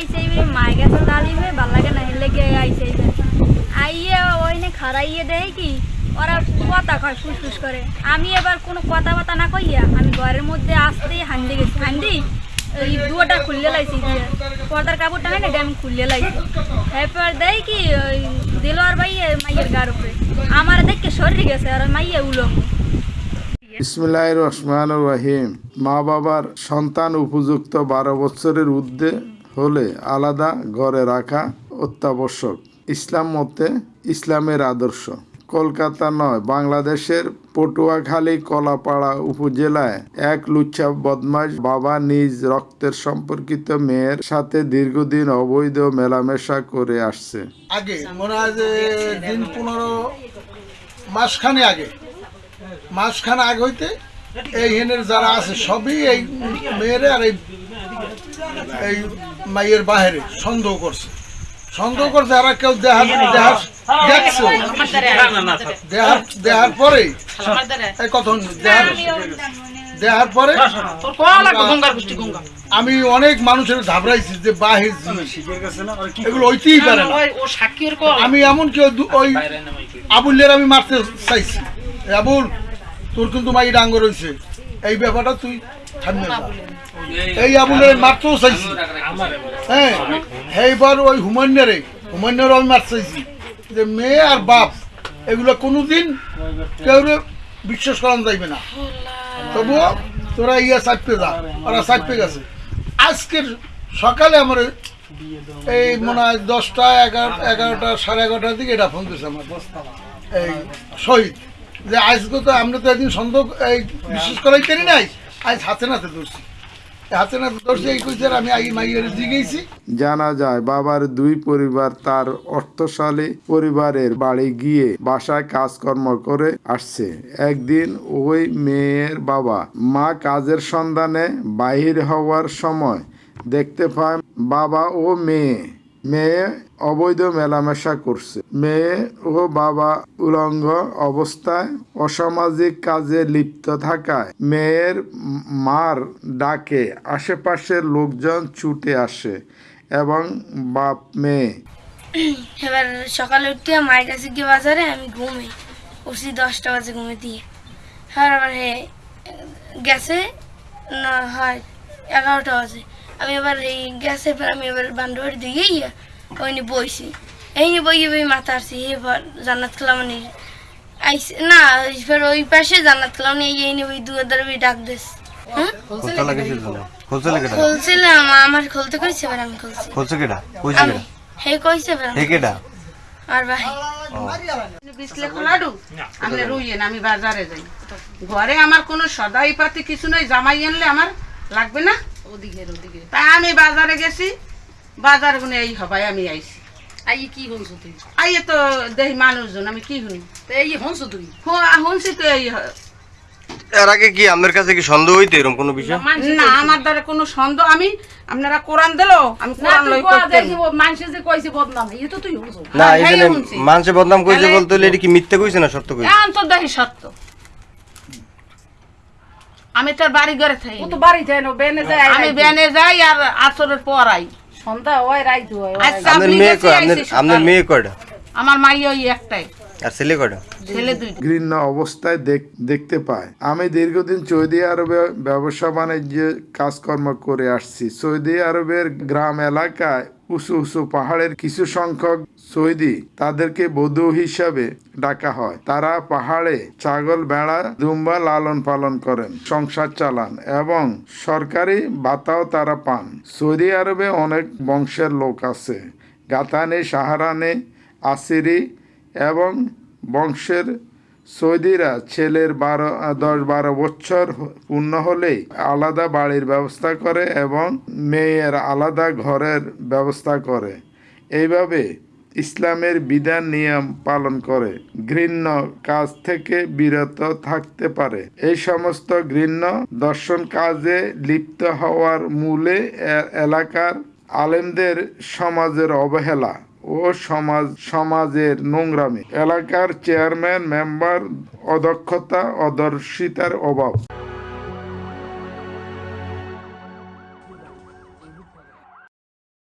আইসে মাই গেছে জালিমে ভালো লাগে না, হেলে গিয়ে আইসে আইয়ে ওইনে খারাইয়ে দেয় কি, ওরা কথা কয় ফুসফুস করে। আমি এবার কোনো কথা বাতা না কইয়া আমি ঘরের মধ্যে আসতেই হান্ডি গেছি। হান্ডি এই দুয়াটা খুললে লাইছি পর্দার কাপড়টা হয় না আমি খুললে লাইছি। এরপর দেয় কি, ওই দিলোয়ার ভাই মাইয়ের গার উপরে। আমার দেখে সরে গেছে, আর মাইয়ে উলঙ্গ ইসমিল্লাহ রহমান রহিম। মা বাবার সন্তান উপযুক্ত বারো বছরের ঊর্ধ্বে হলে আলাদা ঘরে রাখা অত্যাবশ্যক। ইসলাম মতে ইসলামের আদর্শ। কলকাতা নয়, বাংলাদেশের পটুয়াখালী কলাপাড়া উপজেলায় এক লুচ্ছা বদমাশ বাবা নিজ রক্তের সম্পর্কিত মেয়ের সাথে দীর্ঘদিন অবৈধ মেলামেশা করে আসছে। আগে পনেরো, মাসখানে আগে। মাসখানে আগে হইতে এই হেনের যারা আছে, সবই এই মেয়েরে আর এই মাইয়ের বাহিরে সন্দেহ করছে সন্দেহ করছে আর কেউ দেহার দেহার দেখছে দেহার দেহার পরে দেহার দেহার পরে আমি অনেক মানুষের ঘাবড়াইছি যে বাহির জিনিস এগুলো হইতেই পারে না আমি এমন কেউ ওই আবুলের আমি মারতে চাইছি আবুল তোর কিন্তু মাই ডাঙ্গ রয়েছে এই ব্যাপারটা তুই। এই আবুলের মারতেও চাইছি। হ্যাঁ এইবার ওই হুমান্যারে হুমান্যারও আমি মারতে চাইছি। যে মেয়ে আর বাপ এগুলো কোনোদিন কেউ বিশ্বাস করানো যাইবে না। তবুও তোরা ইয়া চাপতে যা ওরা চাপতে গেছে। আজকের সকালে আমার এই মনে হয় দশটা এগারো এগারোটা সাড়ে এগারোটার দিকে এটা ফোন দিয়েছে আমার। এই শহীদ। যে আজকে তো আমরা তো একদিন সন্দেহ এই বিশ্বাস করাই করি নাই। জানা যায়, বাবার দুই পরিবার তার অর্থশালী পরিবারের বাড়ি গিয়ে বাসায় কাজকর্ম করে আসছে। একদিন ওই মেয়ের বাবা মা কাজের সন্ধানে বাহির হওয়ার সময় দেখতে পায় বাবা ও মেয়ে। মেয়ে অবৈধ মেলামেশা করছে। মেয়ে ও বাবা উলঙ্গ অবস্থায় অসামাজিক কাজে লিপ্ত থাকায় মেয়ের মার ডাকে আশেপাশের লোকজন ছুটে আসে এবং বাপ মেয়ে। এবার সকালে উঠতে মায়ের কাছে গিয়ে বাজারে আমি ঘুমে, উঠছি দশটা বাজে ঘুমে দিয়ে। হ্যাঁ আবার গেছে, না হয় এগারোটা বাজে। আমি এবার এই গেছে এবার আমি এবার বান্ধবের দিকে গিয়ে ওই নিয়ে বইছি এই বইয়ে বই মাথা আসছি এবার জান্নাত কালামানি আইসে না এবার ওই পাশে জান্নাত কালামানি এই নিয়ে ওই দুয়ার ডাক দিস খুলছিলাম আমার খুলতে কইছে এবার আমি খুলছি খুলছে কেডা কইছে কেডা হে কইছে এবার আমি হে কেডা আর ভাই বিছলে খোলাডু আমি রুইয়েন আমি বাজারে যাই ঘরে আমার কোনো সদাই পাতি কিছু নাই জামাই আনলে আমার লাগবে না ওদিকে ওদিকে তাই আমি বাজারে গেছি বাজার গুনে এই হবাই আমি আইছি। আই কি হইছ তুই আইয়ে তো দেখি মানুষজন আমি কি শুনি? তো এই হনছ তুই শুনছি তো এই এর আগে কি আপনার কাছে কি সন্দেহ হইতো এরকম কোনো বিষয়? না আমার দ্বারা কোনো সন্দেহ আমি আপনারা কোরআন দিল আমি কোরআন লই মানুষে যে কইছে বদনাম এই তো তুই হনছ না হ্যাঁ, এই হ্যাঁ। মানুষে বদনাম কইছে বলতে এটা কি মিথ্যে কইছে না সত্য কইছে? এখন তো দেখি সত্য। আমি তার বাড়ি ঘরে থাকি। ও তো বাড়ি যায় না বেনে যায় আমি বেনে যাই আর আসরের পর আই। সন্ধ্যা হয় রাইত হয় আপনার মেয়ে কয়? আপনার। মেয়ে কয়টা? আমার মাই ওই একটাই। আর ছেলে কয়টা? ছেলে দুইটা। ঘৃণ্য অবস্থায় দেখ- দেখতে পায়। আমি দীর্ঘদিন সৌদি আরবে ব্যবসা বাণিজ্যে কাজকর্ম করে আসছি। সৌদি আরবের গ্রাম এলাকায় উঁচু উঁচু পাহাড়ের কিছু সংখ্যক সৌদি তাদেরকে বধূ হিসাবে ডাকা হয়। তারা পাহাড়ে ছাগল, ভেড়া দুম্বা লালন পালন করেন, সংসার চালান এবং সরকারি ভাতাও তারা পান। সৌদি আরবে অনেক বংশের লোক আছে। গাতানে, সাহারানে, আসিরি এবং বংশের সৌদিরা ছেলের বারো দশ বারো বছর পূর্ণ হলেই আলাদা বাড়ির ব্যবস্থা করে এবং মেয়ের আলাদা ঘরের ব্যবস্থা করে। এইভাবে ইসলামের বিধান নিয়ম পালন করে। ঘৃণ্য কাজ থেকে বিরত থাকতে পারে। এই সমস্ত ঘৃণ্য দর্শন কাজে লিপ্ত হওয়ার মূলে এলাকার আলেমদের সমাজের অবহেলা। ও সমাজ সমাজের নোংরামি। এলাকার চেয়ারম্যান মেম্বার অদক্ষতা অদর্শিতার অভাব।